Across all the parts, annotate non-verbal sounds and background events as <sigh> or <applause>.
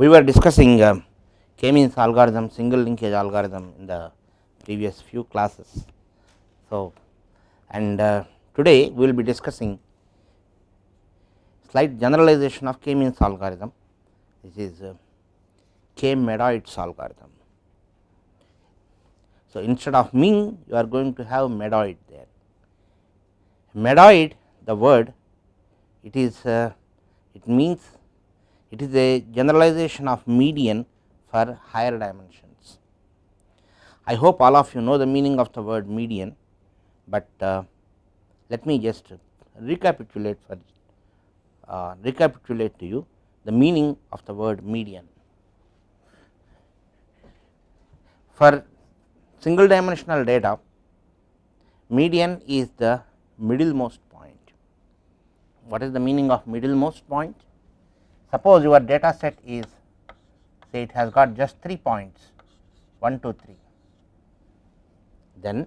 we were discussing uh, k-means algorithm, single linkage algorithm in the previous few classes. So, and uh, today we will be discussing slight generalization of k-means algorithm, this is uh, k-medoids algorithm. So, instead of mean you are going to have medoid there. Medoid the word it is uh, it means it is a generalization of median for higher dimensions. I hope all of you know the meaning of the word median, but uh, let me just recapitulate for uh, recapitulate to you the meaning of the word median. For single dimensional data median is the middlemost point. What is the meaning of middlemost point? Suppose your data set is say it has got just 3 points 1 2 3 then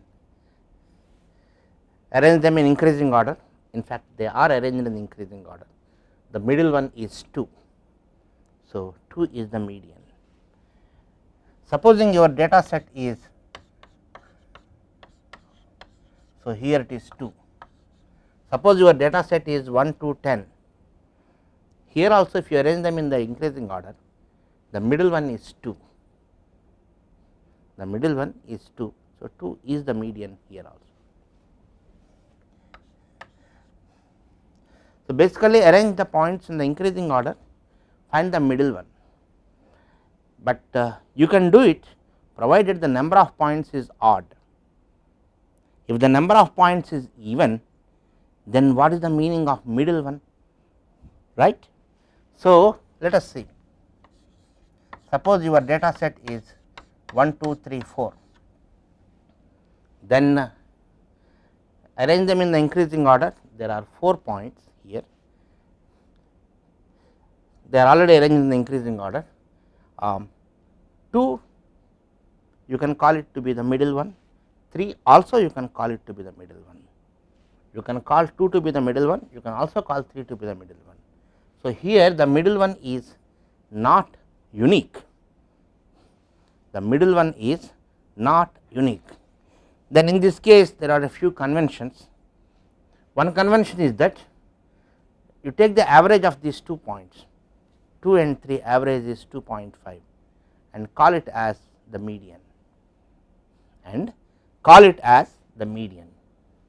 arrange them in increasing order. In fact they are arranged in increasing order. The middle one is 2 so 2 is the median. Supposing your data set is so here it is 2 suppose your data set is 1 to 10 here also if you arrange them in the increasing order the middle one is 2 the middle one is 2 so 2 is the median here also. So basically arrange the points in the increasing order find the middle one. But uh, you can do it provided the number of points is odd. If the number of points is even then what is the meaning of middle one? Right so let us see. Suppose your data set is 1 2 3 4 then uh, arrange them in the increasing order. There are 4 points here. They are already arranged in the increasing order. Um, 2 you can call it to be the middle one. 3 also you can call it to be the middle one. You can call 2 to be the middle one. You can also call 3 to be the middle one. So, here the middle one is not unique. The middle one is not unique. Then in this case there are a few conventions. One convention is that you take the average of these two points 2 and 3 average is 2.5 and call it as the median and call it as the median.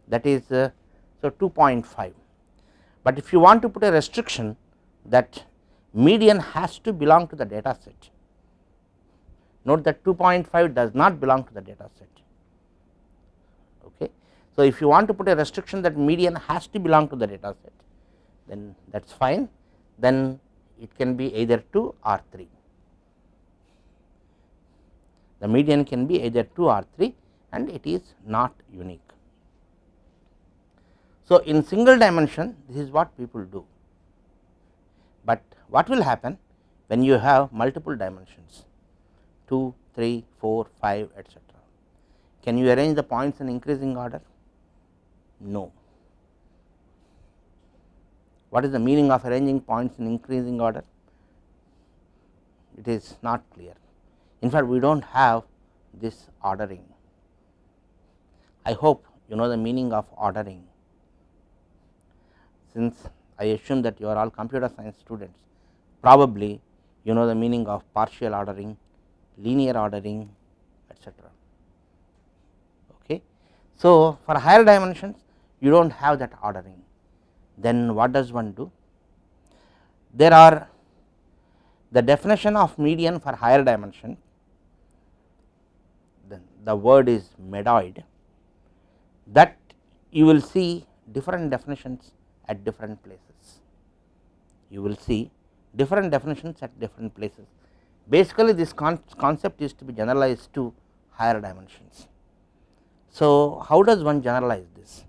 That is uh, so 2.5 but if you want to put a restriction that median has to belong to the data set. Note that 2.5 does not belong to the data set. Okay? So if you want to put a restriction that median has to belong to the data set then that is fine. Then it can be either 2 or 3 the median can be either 2 or 3 and it is not unique. So, in single dimension this is what people do, but what will happen when you have multiple dimensions 2, 3, 4, 5 etcetera. Can you arrange the points in increasing order? No. What is the meaning of arranging points in increasing order? It is not clear. In fact, we do not have this ordering. I hope you know the meaning of ordering. Since I assume that you are all computer science students, probably you know the meaning of partial ordering, linear ordering etcetera. Okay. So, for higher dimensions you do not have that ordering, then what does one do? There are the definition of median for higher dimension, then the word is medoid that you will see different definitions at different places. You will see different definitions at different places. Basically, this con concept is to be generalized to higher dimensions. So, how does one generalize this?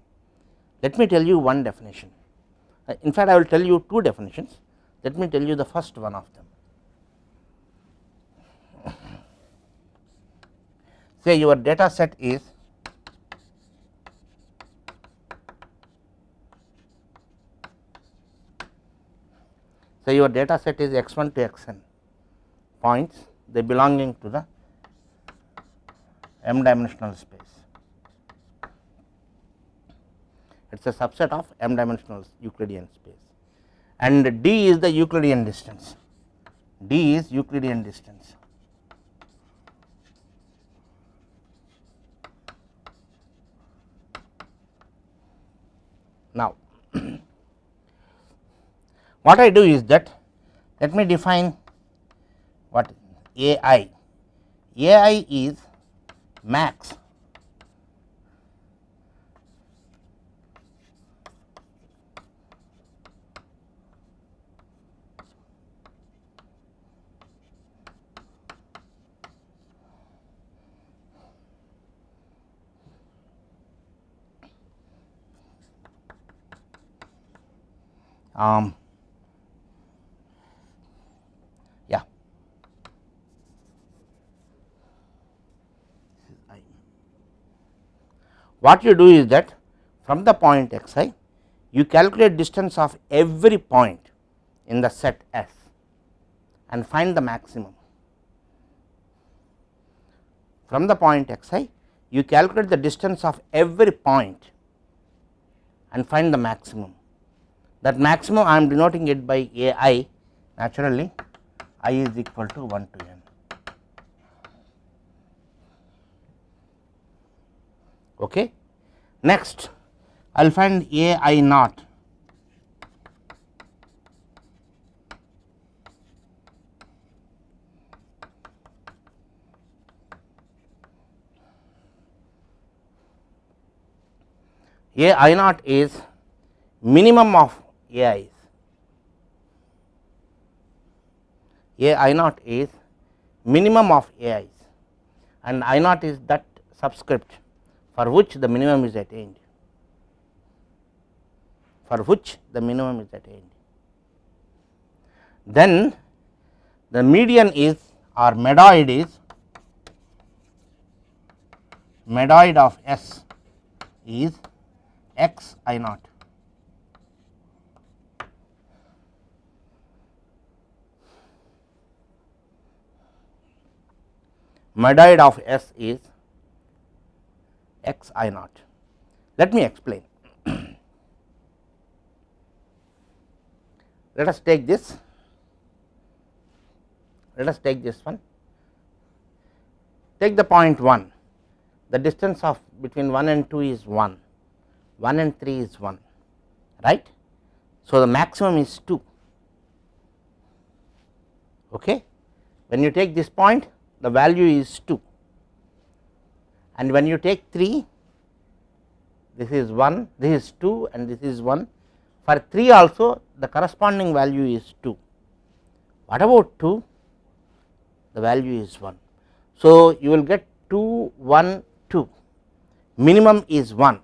Let me tell you one definition. Uh, in fact, I will tell you two definitions. Let me tell you the first one of them. <laughs> Say your data set is So, your data set is x 1 to x n points they belonging to the m dimensional space. It is a subset of m dimensional Euclidean space and d is the Euclidean distance, d is Euclidean distance. Now, what I do is that let me define what A i, A i is max. Um, yeah what you do is that from the point x i you calculate distance of every point in the set S and find the maximum. From the point x i you calculate the distance of every point and find the maximum that maximum I am denoting it by a i naturally i is equal to 1 to n. Okay. Next I will find a i naught a i naught is minimum of a i's. A i naught is minimum of a i's and i naught is that subscript for which the minimum is attained for which the minimum is attained. Then the median is or medoid is medoid of S is x i naught. Medoid of S is x i naught. Let me explain. <clears throat> Let us take this, let us take this one, take the point 1, the distance of between 1 and 2 is 1, 1 and 3 is 1, right. So, the maximum is 2. Okay. When you take this point, the value is 2 and when you take 3 this is 1 this is 2 and this is 1 for 3 also the corresponding value is 2 what about 2 the value is 1 so you will get 2 1 2 minimum is 1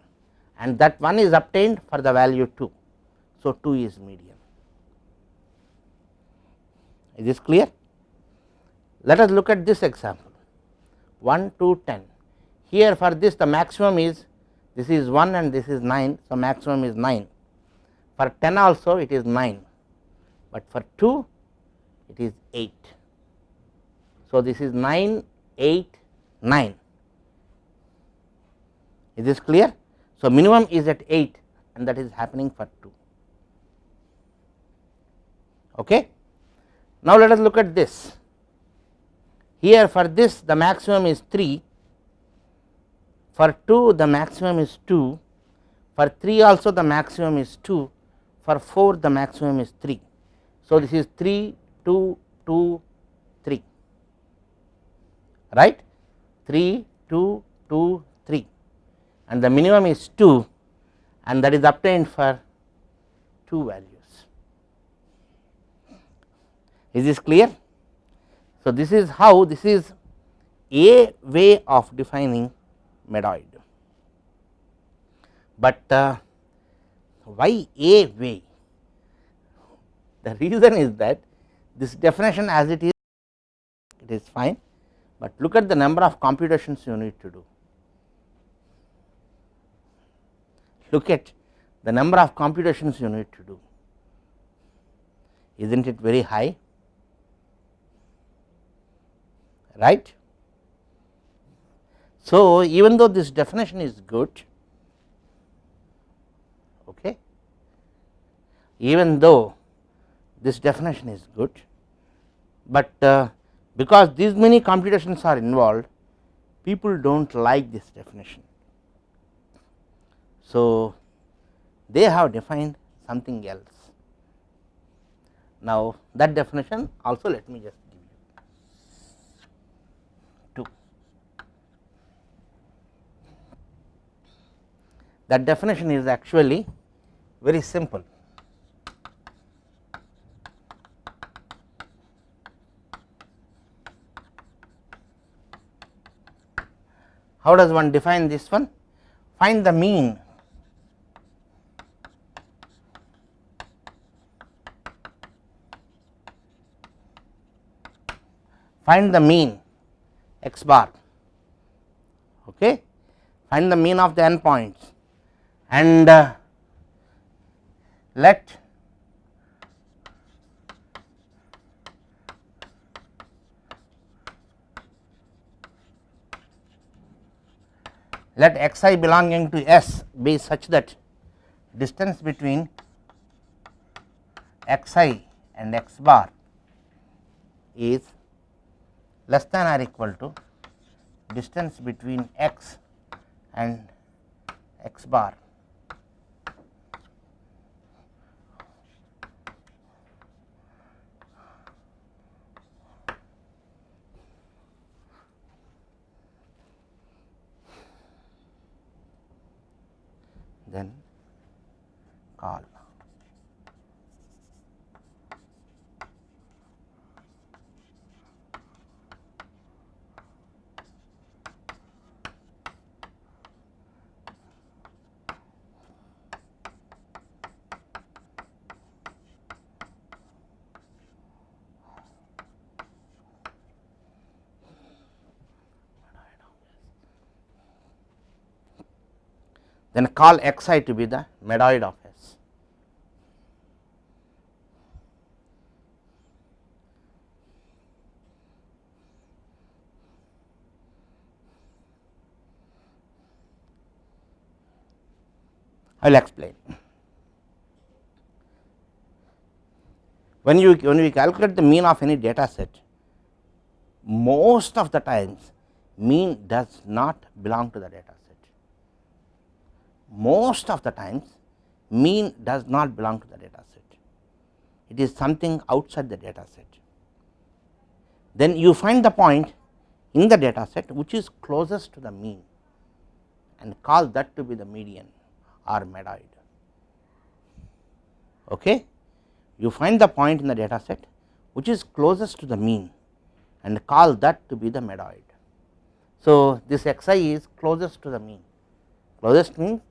and that 1 is obtained for the value 2 so 2 is median. Is this clear? Let us look at this example. 1 2 10 here for this the maximum is this is 1 and this is 9 so maximum is 9 for 10 also it is 9 but for 2 it is 8 so this is 9 8 9 is this clear? So minimum is at 8 and that is happening for 2 okay? Now let us look at this. Here for this the maximum is 3 for 2 the maximum is 2 for 3 also the maximum is 2 for 4 the maximum is 3 so this is 3 2 2 3 right? 3 2 2 3 and the minimum is 2 and that is obtained for 2 values. Is this clear? So this is how this is a way of defining medoid. But uh, why a way the reason is that this definition as it is it is fine. But look at the number of computations you need to do. Look at the number of computations you need to do. Is not it very high? Right. So, even though this definition is good, okay, even though this definition is good, but uh, because these many computations are involved people do not like this definition. So, they have defined something else. Now, that definition also let me just give you 2. That definition is actually very simple. How does one define this one? Find the mean find the mean x bar okay find the mean of the endpoints and uh, let let x i belonging to S be such that distance between x i and x bar is less than or equal to distance between x and x bar then call. Then call x i to be the medoid of S. I will explain. When you when we calculate the mean of any data set, most of the times mean does not belong to the data most of the times mean does not belong to the data set, it is something outside the data set. Then you find the point in the data set which is closest to the mean and call that to be the median or medoid. Okay. You find the point in the data set which is closest to the mean and call that to be the medoid. So, this x i is closest to the mean, closest means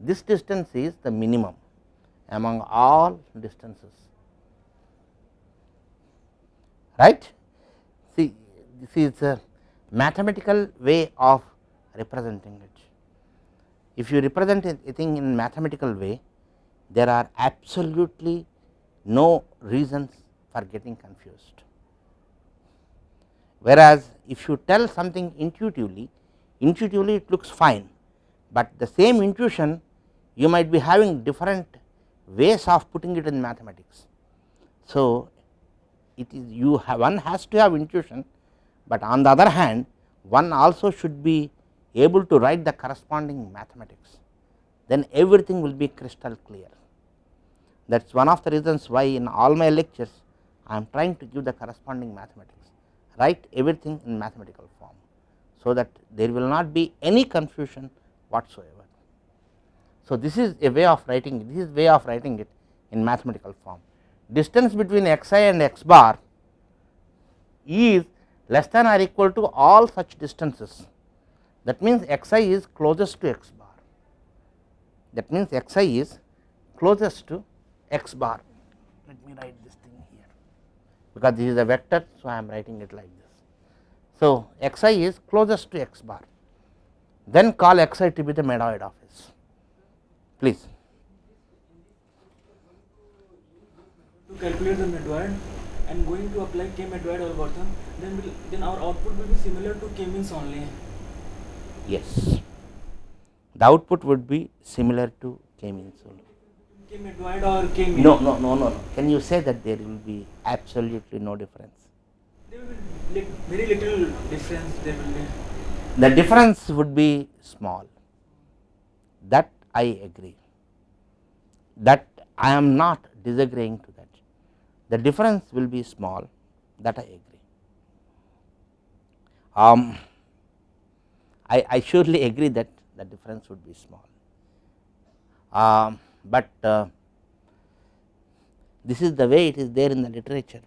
this distance is the minimum among all distances right. See this is a mathematical way of representing it. If you represent a thing in mathematical way there are absolutely no reasons for getting confused. Whereas, if you tell something intuitively, intuitively it looks fine, but the same intuition you might be having different ways of putting it in mathematics. So, it is you have one has to have intuition, but on the other hand one also should be able to write the corresponding mathematics then everything will be crystal clear. That is one of the reasons why in all my lectures I am trying to give the corresponding mathematics write everything in mathematical form. So, that there will not be any confusion whatsoever. So, this is a way of writing it, this is way of writing it in mathematical form. Distance between x i and x bar is less than or equal to all such distances. That means, x i is closest to x bar. That means, x i is closest to x bar. Let me write this thing here, because this is a vector. So, I am writing it like this. So, x i is closest to x bar, then call x i to be the medoid of S please. To calculate the medoid, and going to apply k-medoid algorithm, then will, then our output will be similar to k-means only. Yes, the output would be similar to k-means only. K-medoid or k-means? No, no, no, no, no. Can you say that there will be absolutely no difference? There will be very little difference. There will be. The difference would be small. That I agree. That I am not disagreeing to that. The difference will be small. That I agree. Um, I, I surely agree that the difference would be small. Um, but uh, this is the way it is there in the literature.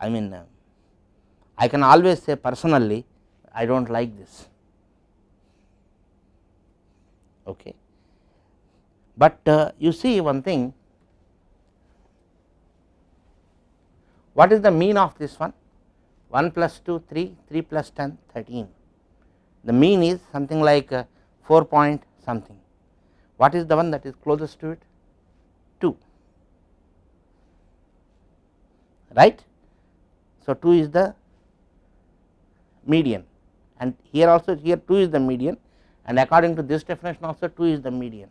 I mean, uh, I can always say personally, I do not like this. Okay. But uh, you see one thing, what is the mean of this one? 1 plus 2, 3, 3 plus 10, 13. The mean is something like uh, 4 point something. What is the one that is closest to it? 2, right. So, 2 is the median and here also here 2 is the median and according to this definition also 2 is the median.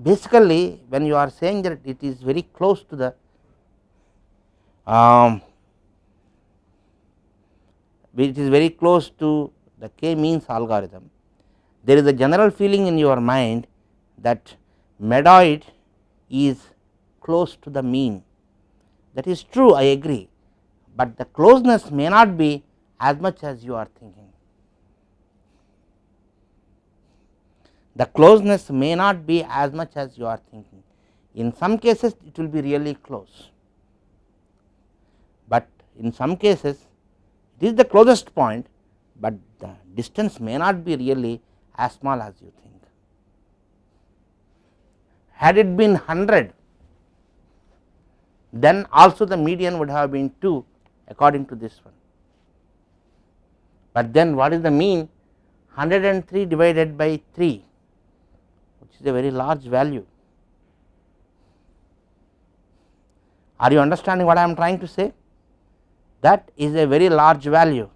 Basically when you are saying that it is very close to the um, it is very close to the k means algorithm, there is a general feeling in your mind that medoid is close to the mean that is true I agree, but the closeness may not be as much as you are thinking. The closeness may not be as much as you are thinking. In some cases it will be really close, but in some cases it is the closest point, but the distance may not be really as small as you think. Had it been 100, then also the median would have been 2 according to this one. But then what is the mean 103 divided by 3 which is a very large value. Are you understanding what I am trying to say? That is a very large value.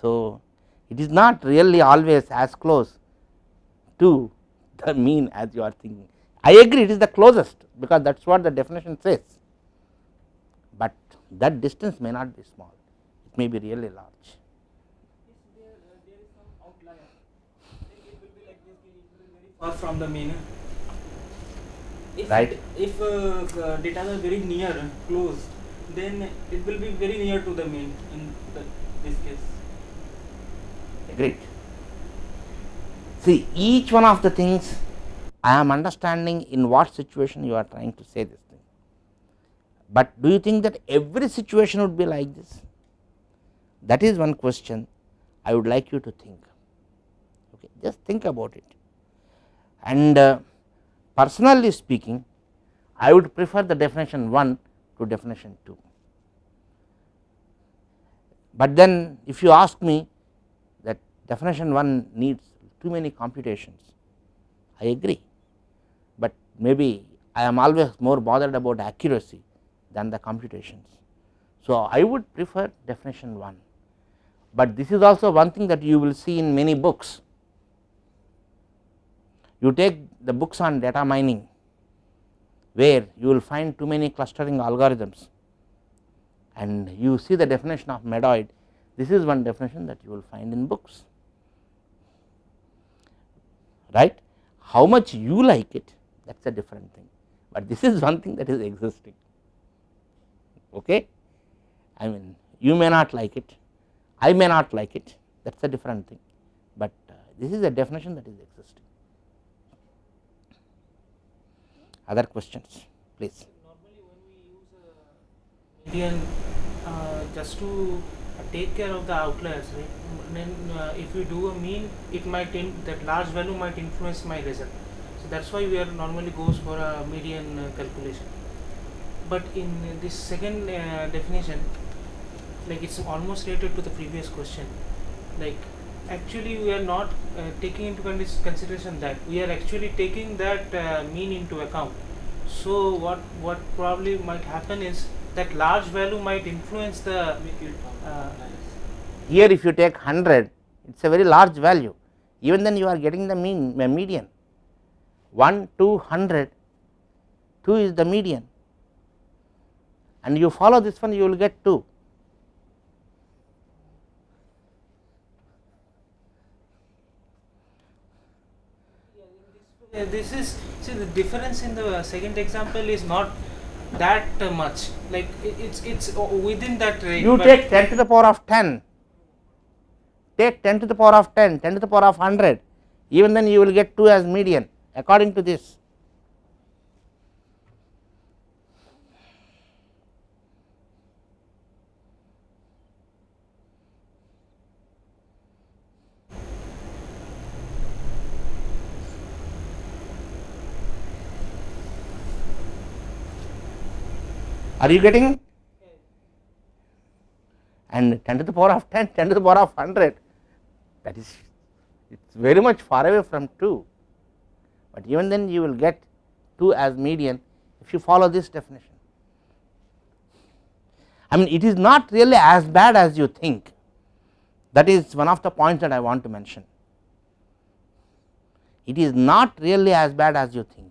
So, it is not really always as close to <laughs> the mean as you are thinking. I agree it is the closest because that is what the definition says, but that distance may not be small, it may be really large. If there, uh, there is some outlier, then it will be like this. It will be very far from the mean. If Right. If uh, data are very near, close, then it will be very near to the mean in the, this case. Agreed. See each one of the things I am understanding in what situation you are trying to say this thing, but do you think that every situation would be like this? That is one question I would like you to think, okay. just think about it. And uh, personally speaking, I would prefer the definition 1 to definition 2. But then if you ask me that definition 1 needs too many computations, I agree, but maybe I am always more bothered about accuracy than the computations. So, I would prefer definition 1, but this is also one thing that you will see in many books. You take the books on data mining where you will find too many clustering algorithms and you see the definition of medoid this is one definition that you will find in books, right. How much you like it that is a different thing, but this is one thing that is existing. Okay. I mean you may not like it, I may not like it that is a different thing, but uh, this is a definition that is existing. Other questions please. Normally, when we use median uh, just to uh, take care of the outliers, right? Then uh, if we do a mean, it might that large value might influence my result. So that's why we are normally goes for a median uh, calculation. But in this second uh, definition, like it's almost related to the previous question. Like actually we are not uh, taking into consideration that. We are actually taking that uh, mean into account. So what what probably might happen is that large value might influence the uh, Here if you take 100 it is a very large value. Even then you are getting the mean median. 1 2 100 2 is the median. And you follow this one you will get 2 this is see the difference in the second example is not that much. Like it's it's within that range you take 10 to the power of 10 take 10 to the power of 10 10 to the power of 100 even then you will get 2 as median according to this are you getting? And 10 to the power of 10 10 to the power of 100 that is it is very much far away from 2 but even then you will get 2 as median if you follow this definition. I mean it is not really as bad as you think. That is one of the points that I want to mention. It is not really as bad as you think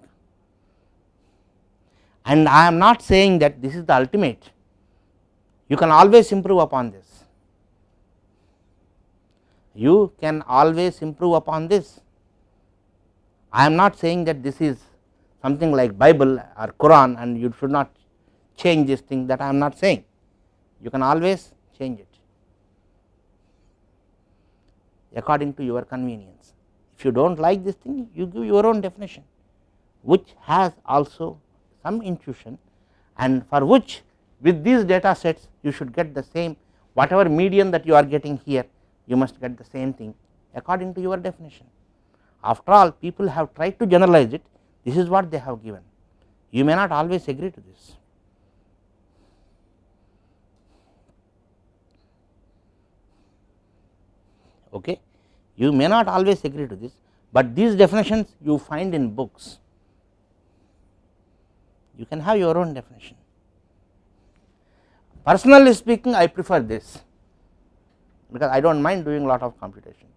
and I am not saying that this is the ultimate. You can always improve upon this. You can always improve upon this. I am not saying that this is something like Bible or Quran and you should not change this thing that I am not saying. You can always change it. According to your convenience. If you do not like this thing you give your own definition which has also some intuition and for which with these data sets you should get the same whatever median that you are getting here you must get the same thing according to your definition. After all people have tried to generalize it this is what they have given you may not always agree to this. Okay. You may not always agree to this, but these definitions you find in books you can have your own definition. Personally speaking I prefer this because I do not mind doing a lot of computations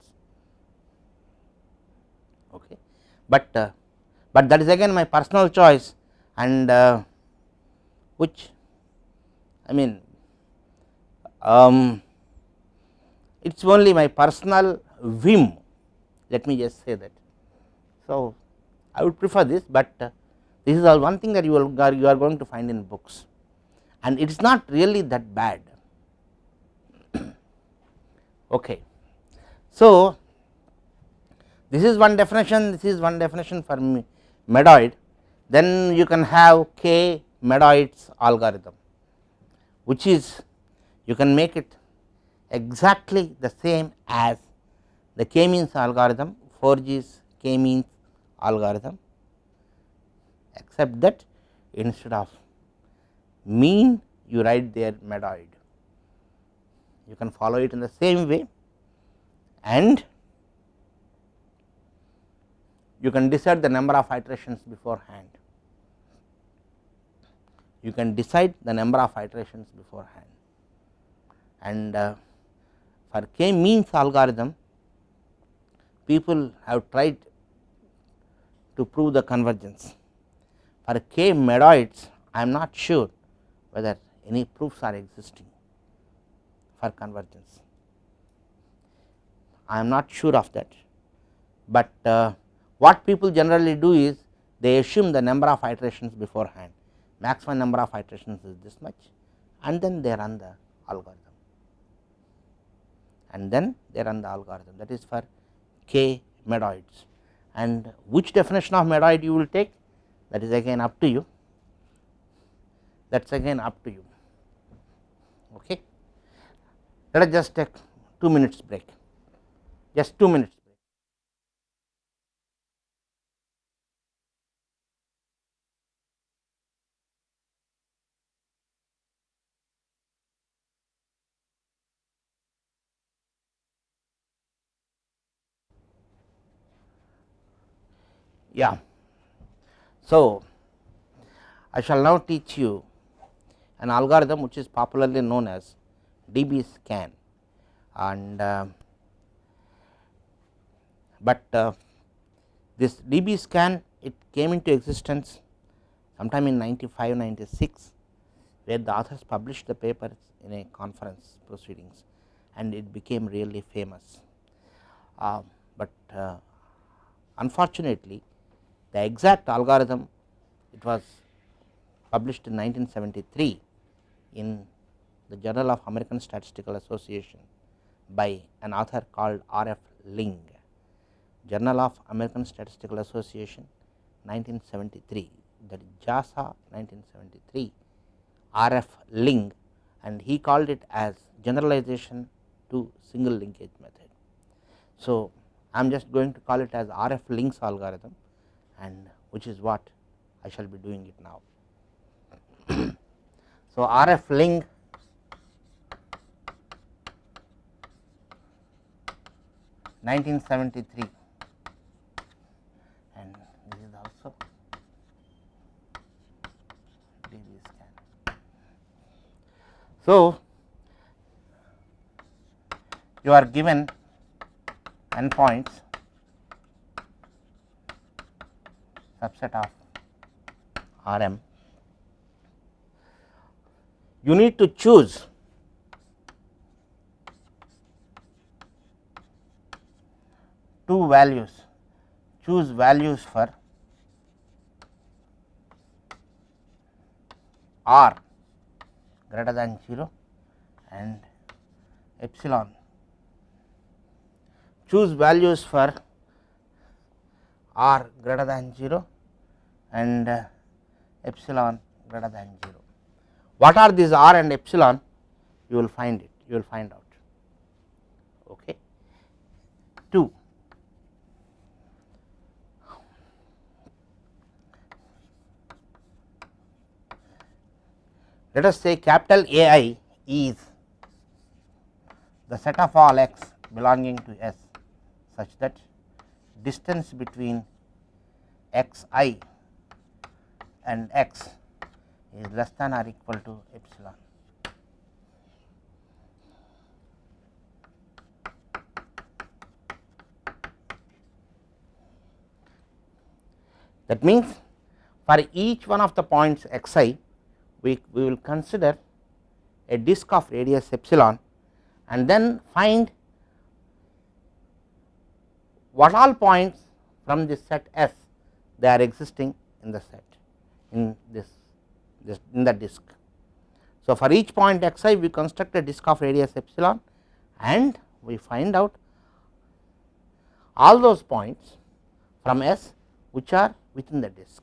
okay. But, uh, but that is again my personal choice and uh, which I mean um, it is only my personal whim let me just say that. So, I would prefer this, but uh, this is all one thing that you are you are going to find in books and it is not really that bad. <coughs> okay. So, this is one definition this is one definition for medoid then you can have k medoids algorithm which is you can make it exactly the same as the k means algorithm Forgy's k means algorithm except that instead of mean you write there medoid. You can follow it in the same way and you can decide the number of iterations beforehand. You can decide the number of iterations beforehand. And uh, for k means algorithm people have tried to prove the convergence for k medoids I am not sure whether any proofs are existing for convergence. I am not sure of that, but uh, what people generally do is they assume the number of iterations beforehand. Maximum number of iterations is this much and then they run the algorithm. And then they run the algorithm. That is for k medoids. And which definition of medoid you will take that is again up to you that is again up to you okay let us just take 2 minutes break just 2 minutes break. Yeah. So, I shall now teach you an algorithm which is popularly known as DB scan and uh, but uh, this DB scan it came into existence sometime in 95 96 where the authors published the paper in a conference proceedings and it became really famous. Uh, but uh, unfortunately the exact algorithm it was published in 1973 in the Journal of American Statistical Association by an author called R. F. Ling, Journal of American Statistical Association 1973 that is JASA 1973 R. F. Ling and he called it as generalization to single linkage method. So, I am just going to call it as R. F. Ling's algorithm and which is what I shall be doing it now. <coughs> so, R. F. Ling nineteen seventy three and this is also DB scan. So, you are given endpoints subset of R m. You need to choose two values, choose values for r greater than 0 and epsilon. Choose values for r greater than 0 and uh, epsilon greater than 0. What are these r and epsilon? You will find it, you will find out. Okay. 2. Let us say capital A i is the set of all x belonging to S such that distance between x i and x is less than or equal to epsilon. That means, for each one of the points x i we, we will consider a disk of radius epsilon and then find what all points from this set S they are existing in the set in this, this in the disk. So, for each point x i we construct a disk of radius epsilon and we find out all those points from S which are within the disk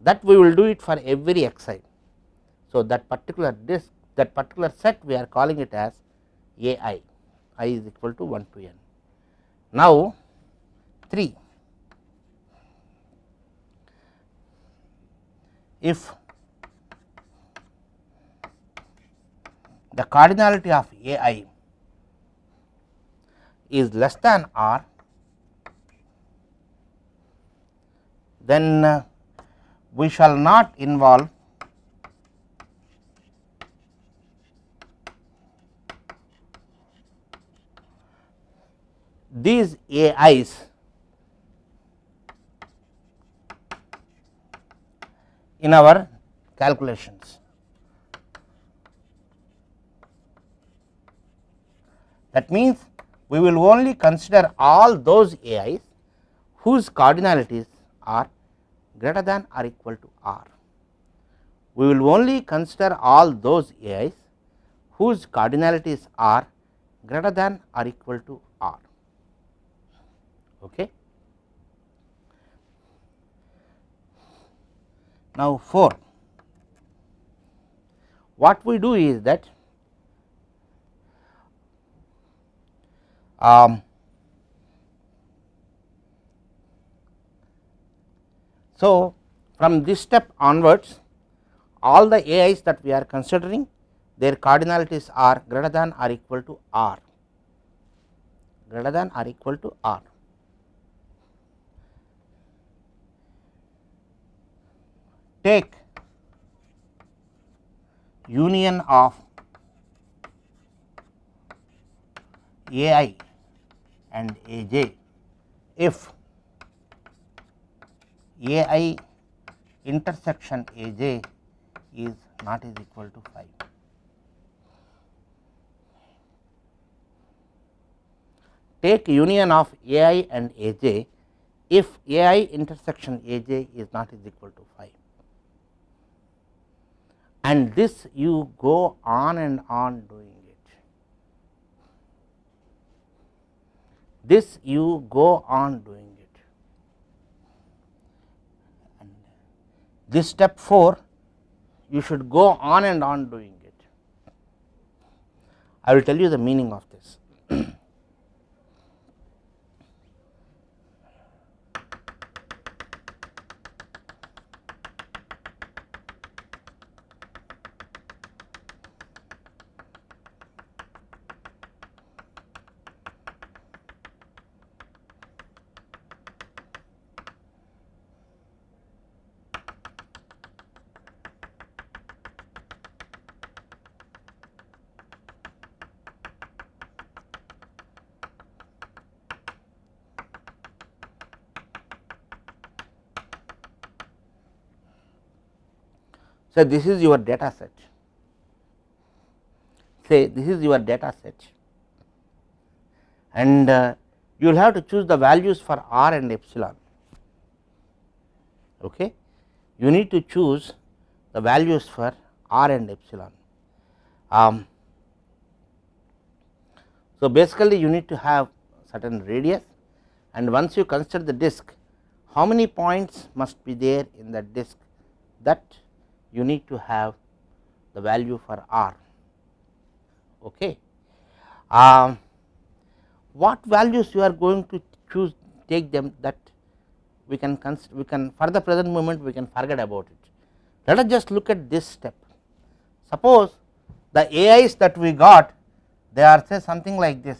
that we will do it for every x i. So, that particular disk that particular set we are calling it as A i, i is equal to 1 to n. Now, 3 if the cardinality of A i is less than r, then uh, we shall not involve these AIs in our calculations. That means, we will only consider all those AIs whose cardinalities are greater than or equal to r. We will only consider all those AIs whose cardinalities are greater than or equal to r. Okay. Now, 4 what we do is that um, so from this step onwards all the AIs that we are considering their cardinalities are greater than or equal to r greater than or equal to r. Take union of A i and A j if A i intersection A j is not is equal to 5. Take union of A i and A j if A i intersection A j is not is equal to and this you go on and on doing it. This you go on doing it. And this step 4 you should go on and on doing it. I will tell you the meaning of this. So, this is your data set say this is your data set and uh, you will have to choose the values for r and epsilon. Okay. You need to choose the values for r and epsilon. Um, so, basically you need to have certain radius and once you consider the disk how many points must be there in that disk that you need to have the value for r. Okay. Um, what values you are going to choose take them that we can we can for the present moment we can forget about it. Let us just look at this step. Suppose the AIs that we got they are say something like this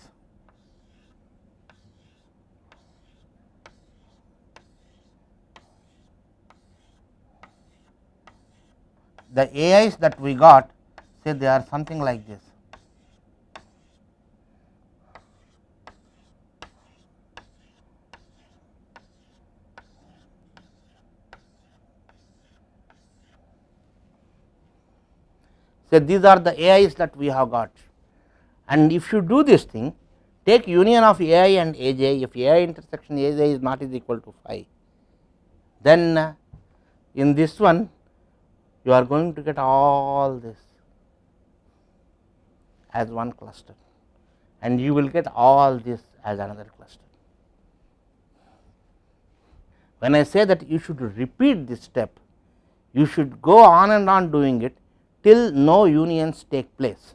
the AIs that we got say they are something like this. So, these are the AIs that we have got and if you do this thing take union of AI and AJ if AI intersection AJ is not is equal to phi then uh, in this one you are going to get all this as one cluster and you will get all this as another cluster. When I say that you should repeat this step, you should go on and on doing it till no unions take place.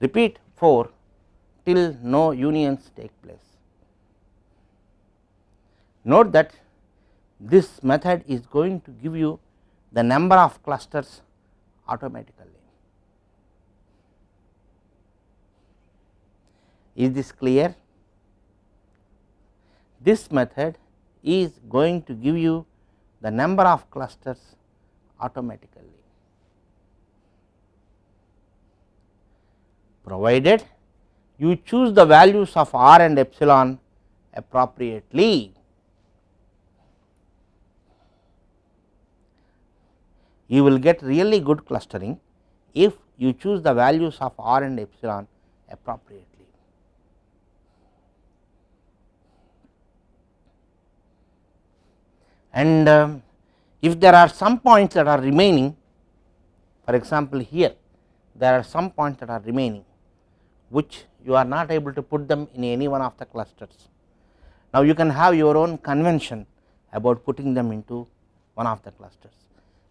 Repeat 4 till no unions take place. Note that this method is going to give you the number of clusters automatically. Is this clear? This method is going to give you the number of clusters automatically. Provided you choose the values of r and epsilon appropriately. You will get really good clustering if you choose the values of r and epsilon appropriately. And um, if there are some points that are remaining for example, here there are some points that are remaining which you are not able to put them in any one of the clusters. Now, you can have your own convention about putting them into one of the clusters.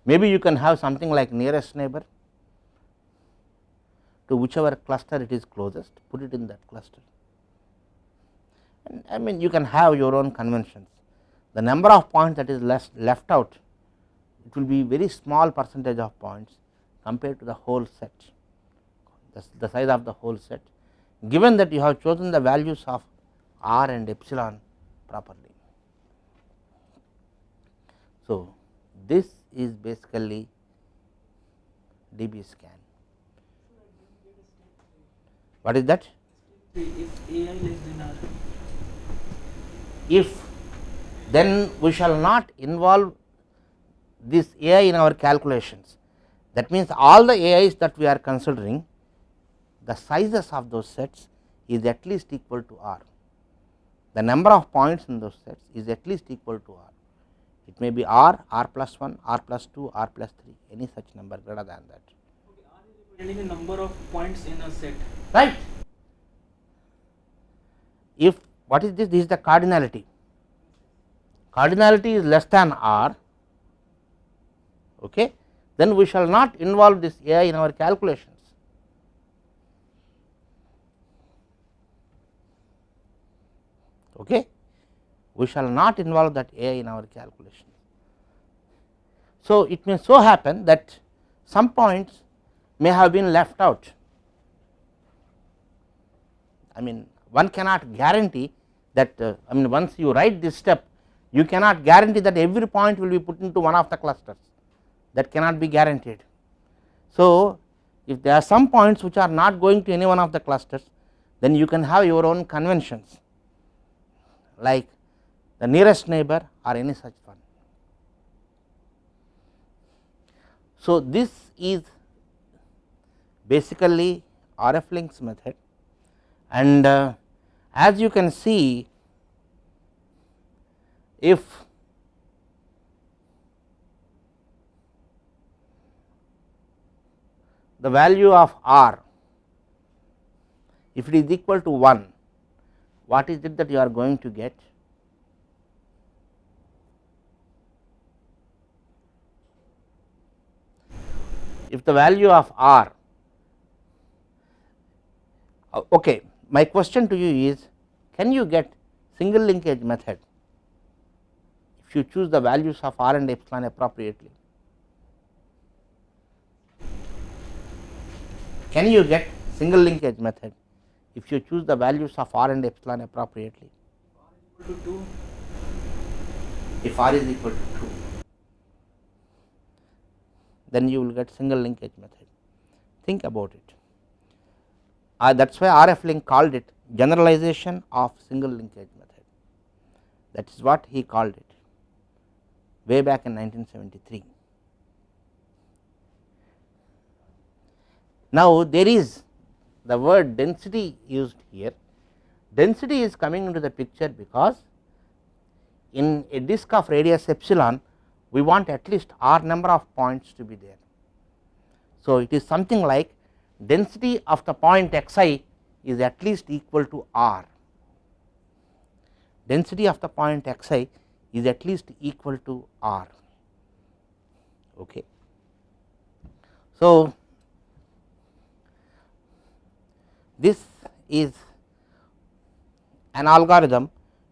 Maybe you can have something like nearest neighbor to whichever cluster it is closest put it in that cluster. and I mean you can have your own conventions. The number of points that is less left out it will be very small percentage of points compared to the whole set the, size of the whole set given that you have chosen the values of r and epsilon properly. So, this is basically DBSCAN. What is that? If then we shall not involve this AI in our calculations. That means, all the AIs that we are considering the sizes of those sets is at least equal to R. The number of points in those sets is at least equal to R. It may be R, R plus 1, R plus 2, R plus 3, any such number greater than that. Okay, R is representing the number of points in a set. Right. If what is this? This is the cardinality. Cardinality is less than R, okay, then we shall not involve this AI in our calculations. Okay. We shall not involve that AI in our calculation. So, it may so happen that some points may have been left out. I mean one cannot guarantee that uh, I mean once you write this step you cannot guarantee that every point will be put into one of the clusters that cannot be guaranteed. So, if there are some points which are not going to any one of the clusters then you can have your own conventions like the nearest neighbor or any such one. So, this is basically R. F. Ling's method and uh, as you can see if the value of r if it is equal to 1 what is it that you are going to get? If the value of r uh, okay my question to you is can you get single linkage method if you choose the values of r and epsilon appropriately? Can you get single linkage method if you choose the values of r and epsilon appropriately Equal to 2. if r is equal to 2 then you will get single linkage method think about it uh, that is why R. F. Ling called it generalization of single linkage method that is what he called it way back in 1973. Now, there is the word density used here density is coming into the picture because in a disk of radius epsilon we want at least r number of points to be there. So, it is something like density of the point xi is at least equal to r, density of the point xi is at least equal to r. Okay. So, this is an algorithm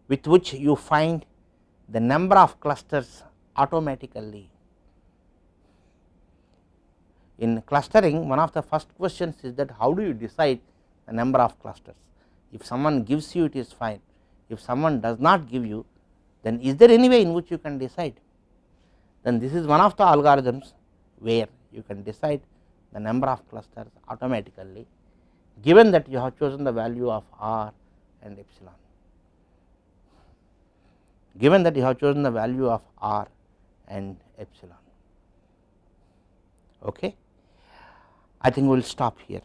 with which you find the number of clusters automatically. In clustering one of the first questions is that how do you decide the number of clusters. If someone gives you it is fine, if someone does not give you then is there any way in which you can decide then this is one of the algorithms where you can decide the number of clusters automatically given that you have chosen the value of r and epsilon given that you have chosen the value of r and epsilon. Okay. I think we will stop here.